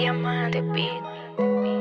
Diamante Beat.